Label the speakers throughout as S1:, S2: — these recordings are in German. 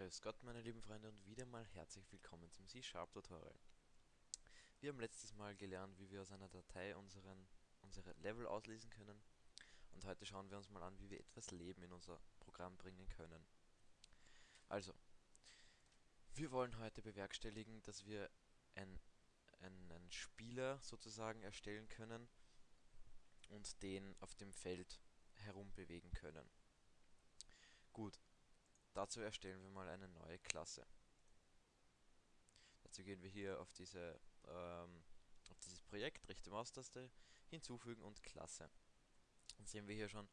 S1: Grüß Gott meine lieben Freunde und wieder mal herzlich willkommen zum C-Sharp Tutorial. Wir haben letztes Mal gelernt, wie wir aus einer Datei unseren, unsere Level auslesen können und heute schauen wir uns mal an, wie wir etwas Leben in unser Programm bringen können. Also, wir wollen heute bewerkstelligen, dass wir ein, ein, einen Spieler sozusagen erstellen können und den auf dem Feld herumbewegen können. Gut, Dazu erstellen wir mal eine neue Klasse. Dazu gehen wir hier auf diese ähm, auf dieses Projekt, rechte Maustaste, hinzufügen und Klasse. Dann sehen wir hier schon,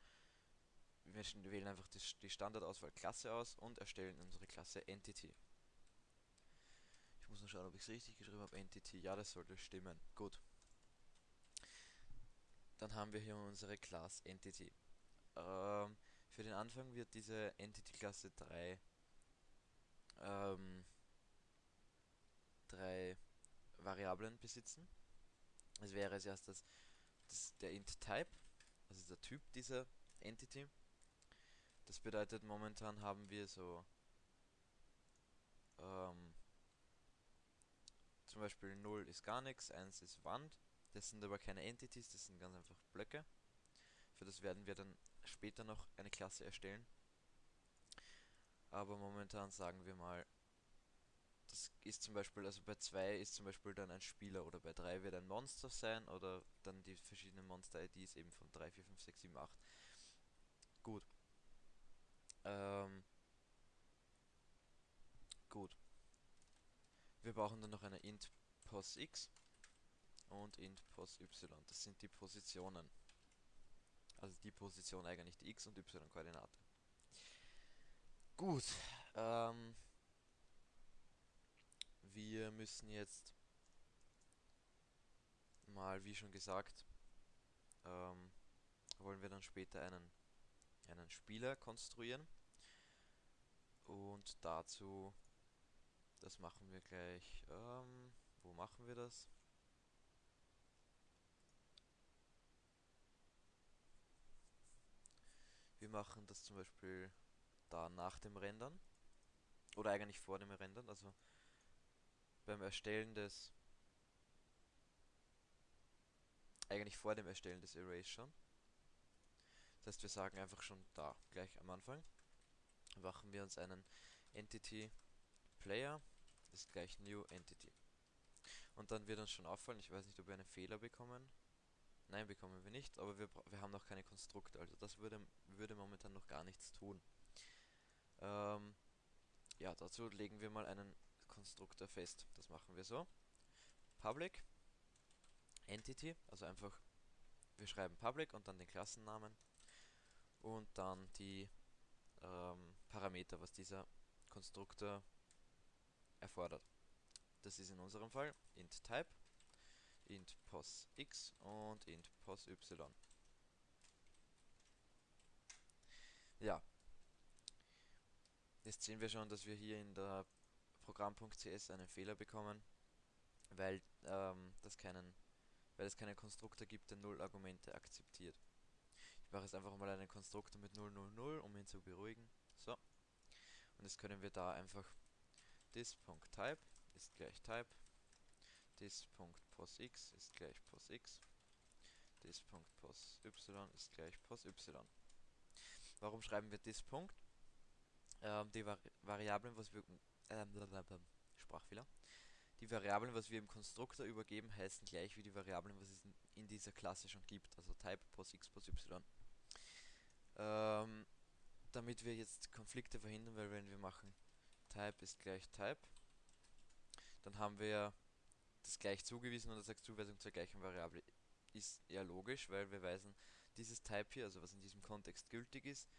S1: wir wählen einfach die, die Standardauswahl Klasse aus und erstellen unsere Klasse Entity. Ich muss nur schauen, ob ich es richtig geschrieben habe. Entity, ja, das sollte stimmen. Gut. Dann haben wir hier unsere Class Entity. Ähm, für den Anfang wird diese Entity-Klasse drei, ähm, drei Variablen besitzen. Es wäre als erstes das, der int-type, also der Typ dieser Entity. Das bedeutet, momentan haben wir so ähm, zum Beispiel 0 ist gar nichts, 1 ist Wand. Das sind aber keine Entities, das sind ganz einfach Blöcke. Für das werden wir dann später noch eine Klasse erstellen. Aber momentan sagen wir mal, das ist zum Beispiel, also bei 2 ist zum Beispiel dann ein Spieler oder bei 3 wird ein Monster sein oder dann die verschiedenen Monster-IDs eben von 3, 4, 5, 6, 7, 8. Gut. Ähm. Gut. Wir brauchen dann noch eine int pos x und int pos y. Das sind die Positionen. Also die Position eigentlich die x- und y-Koordinate. Gut. Ähm, wir müssen jetzt mal, wie schon gesagt, ähm, wollen wir dann später einen, einen Spieler konstruieren. Und dazu, das machen wir gleich, ähm, wo machen wir das? Wir machen das zum Beispiel da nach dem Rendern. Oder eigentlich vor dem Rendern, also beim Erstellen des... Eigentlich vor dem Erstellen des Arrays schon. Das heißt, wir sagen einfach schon da, gleich am Anfang, machen wir uns einen Entity Player, ist gleich New Entity. Und dann wird uns schon auffallen, ich weiß nicht, ob wir einen Fehler bekommen, Nein, bekommen wir nicht, aber wir, wir haben noch keine Konstrukte, also das würde, würde momentan noch gar nichts tun. Ähm, ja, dazu legen wir mal einen Konstruktor fest. Das machen wir so. Public Entity, also einfach, wir schreiben Public und dann den Klassennamen und dann die ähm, Parameter, was dieser Konstruktor erfordert. Das ist in unserem Fall int type int pos x und int pos y. Ja. Jetzt sehen wir schon, dass wir hier in der Programm.cs einen Fehler bekommen, weil ähm, das keinen weil es keinen Konstruktor gibt, der null Argumente akzeptiert. Ich mache jetzt einfach mal einen Konstruktor mit 000, um ihn zu beruhigen. So. Und jetzt können wir da einfach this.type ist gleich type dis.posx ist gleich posx, dis.posy ist gleich posy. Warum schreiben wir dis. Ähm, die Vari Variablen, was wir ähm, Sprachfehler. Die Variablen, was wir im Konstruktor übergeben, heißen gleich wie die Variablen, was es in, dieser Klasse schon gibt, also type posx posy. Ähm, damit wir jetzt Konflikte verhindern, weil wenn wir machen type ist gleich type, dann haben wir das gleich zugewiesen und das als Zuweisung zur gleichen Variable ist eher logisch, weil wir weisen dieses Type hier, also was in diesem Kontext gültig ist,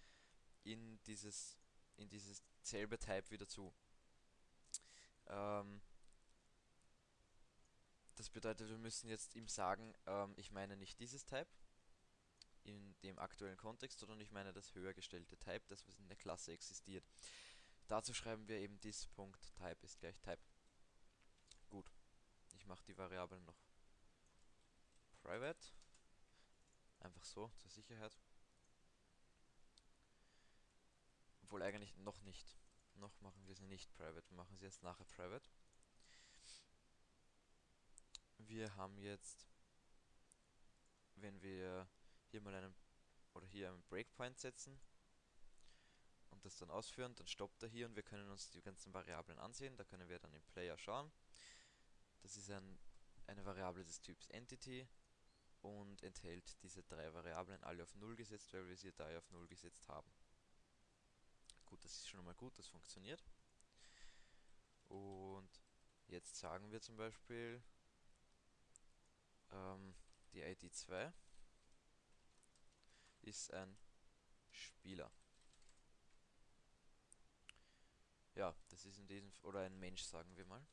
S1: in dieses in dieses selbe Type wieder zu. Ähm, das bedeutet, wir müssen jetzt ihm sagen, ähm, ich meine nicht dieses Type in dem aktuellen Kontext, sondern ich meine das höher gestellte Type, das was in der Klasse existiert. Dazu schreiben wir eben this.type ist gleich Type. Mache die Variablen noch private. Einfach so, zur Sicherheit. Obwohl eigentlich noch nicht. Noch machen wir sie nicht private, wir machen sie erst nachher private. Wir haben jetzt, wenn wir hier mal einen oder hier einen Breakpoint setzen und das dann ausführen, dann stoppt er hier und wir können uns die ganzen Variablen ansehen. Da können wir dann im Player schauen. Das ist ein, eine Variable des Typs Entity und enthält diese drei Variablen alle auf 0 gesetzt, weil wir sie da auf 0 gesetzt haben. Gut, das ist schon mal gut, das funktioniert. Und jetzt sagen wir zum Beispiel ähm, die ID 2 ist ein Spieler. Ja, das ist in diesem, oder ein Mensch, sagen wir mal.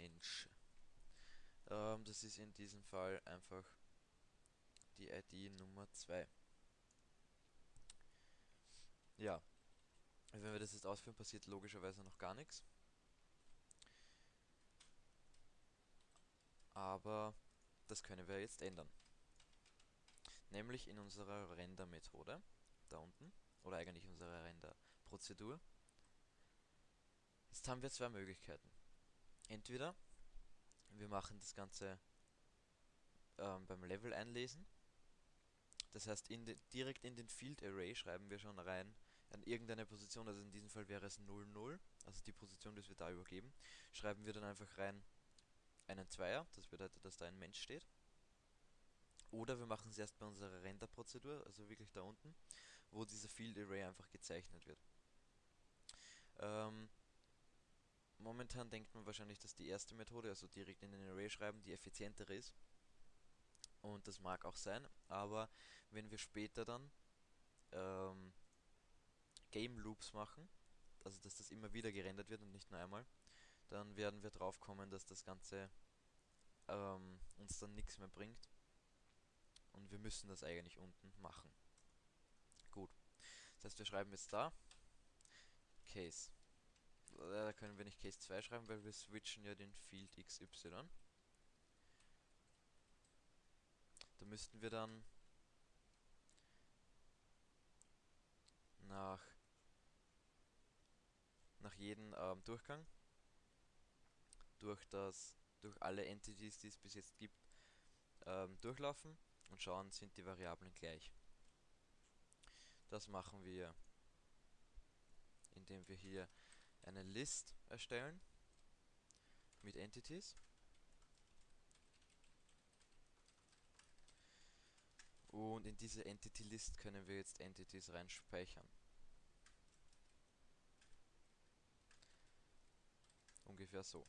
S1: Mensch. Ähm, das ist in diesem Fall einfach die ID Nummer 2. Ja, wenn wir das jetzt ausführen, passiert logischerweise noch gar nichts. Aber das können wir jetzt ändern. Nämlich in unserer Render-Methode, da unten, oder eigentlich unserer Render-Prozedur. Jetzt haben wir zwei Möglichkeiten. Entweder wir machen das Ganze ähm, beim Level einlesen. Das heißt, in direkt in den Field Array schreiben wir schon rein an irgendeine Position, also in diesem Fall wäre es 00, also die Position, die wir da übergeben, schreiben wir dann einfach rein einen Zweier, das bedeutet, dass da ein Mensch steht. Oder wir machen es erst bei unserer Render-Prozedur, also wirklich da unten, wo dieser Field Array einfach gezeichnet wird. Ähm, momentan denkt man wahrscheinlich, dass die erste Methode, also direkt in den Array schreiben, die effizientere ist. Und das mag auch sein, aber wenn wir später dann ähm, Game Loops machen, also dass das immer wieder gerendert wird und nicht nur einmal, dann werden wir drauf kommen, dass das Ganze ähm, uns dann nichts mehr bringt und wir müssen das eigentlich unten machen. Gut. Das heißt, wir schreiben jetzt da Case. Da können wir nicht Case 2 schreiben, weil wir switchen ja den Field XY. Da müssten wir dann nach nach jedem ähm, Durchgang durch das durch alle Entities, die es bis jetzt gibt, ähm, durchlaufen und schauen, sind die Variablen gleich. Das machen wir, indem wir hier eine List erstellen mit Entities. Und in diese Entity List können wir jetzt Entities reinspeichern. Ungefähr so.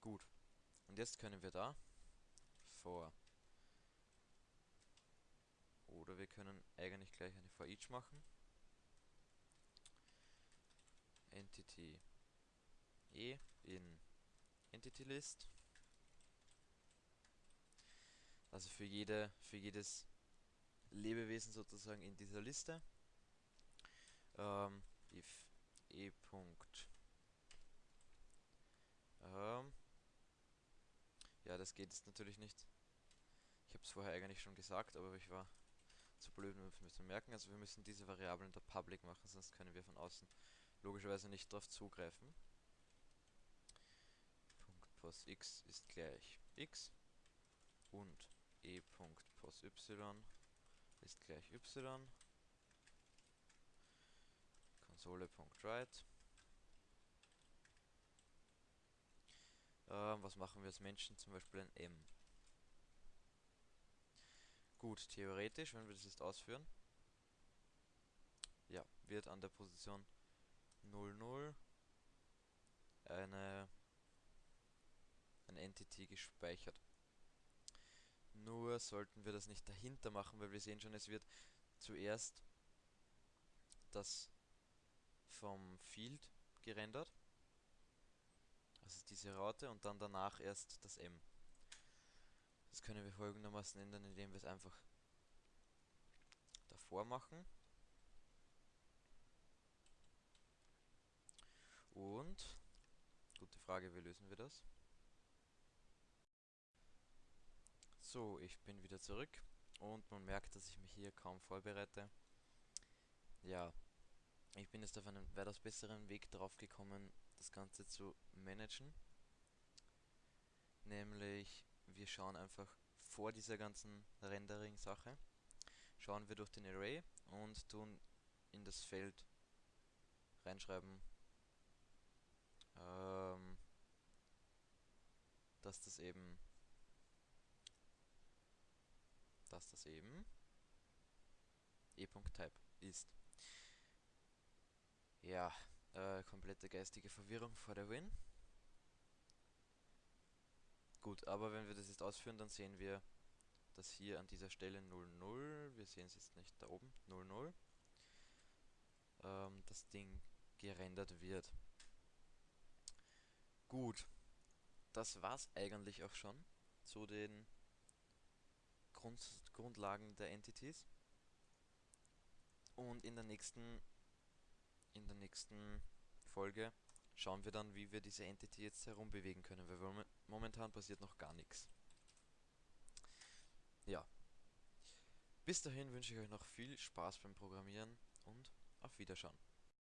S1: Gut. Und jetzt können wir da vor oder wir können eigentlich gleich eine for each machen. Entity e in Entity List. Also für jede für jedes Lebewesen sozusagen in dieser Liste. Ähm, if e. Punkt ähm, ja, das geht jetzt natürlich nicht. Ich habe es vorher eigentlich schon gesagt, aber ich war zu blöd, um es zu merken. Also wir müssen diese Variablen der Public machen, sonst können wir von außen logischerweise nicht darauf zugreifen. Punkt x ist gleich x und e.pos_y ist gleich y. Konsole.write Ähm, was machen wir als Menschen? Zum Beispiel ein M. Gut, theoretisch, wenn wir das jetzt ausführen, ja, wird an der Position 00 eine ein Entity gespeichert. Nur sollten wir das nicht dahinter machen, weil wir sehen schon, es wird zuerst das vom Field gerendert ist diese Raute und dann danach erst das M. Das können wir folgendermaßen ändern, indem wir es einfach davor machen. Und, gute Frage, wie lösen wir das? So, ich bin wieder zurück und man merkt, dass ich mich hier kaum vorbereite. Ja, ich bin jetzt auf einen weitaus besseren Weg drauf gekommen, das Ganze zu managen. Nämlich, wir schauen einfach vor dieser ganzen Rendering-Sache, schauen wir durch den Array und tun in das Feld reinschreiben, ähm, dass das eben, dass das eben e.type ist. Ja, äh, komplette geistige Verwirrung vor der Win. Gut, aber wenn wir das jetzt ausführen, dann sehen wir, dass hier an dieser Stelle 00, wir sehen es jetzt nicht da oben, 00, ähm, das Ding gerendert wird. Gut, das war's eigentlich auch schon zu den Grund Grundlagen der Entities. Und in der nächsten in der nächsten Folge schauen wir dann, wie wir diese Entity jetzt herumbewegen können, weil momentan passiert noch gar nichts. Ja. Bis dahin wünsche ich euch noch viel Spaß beim Programmieren und auf Wiederschauen.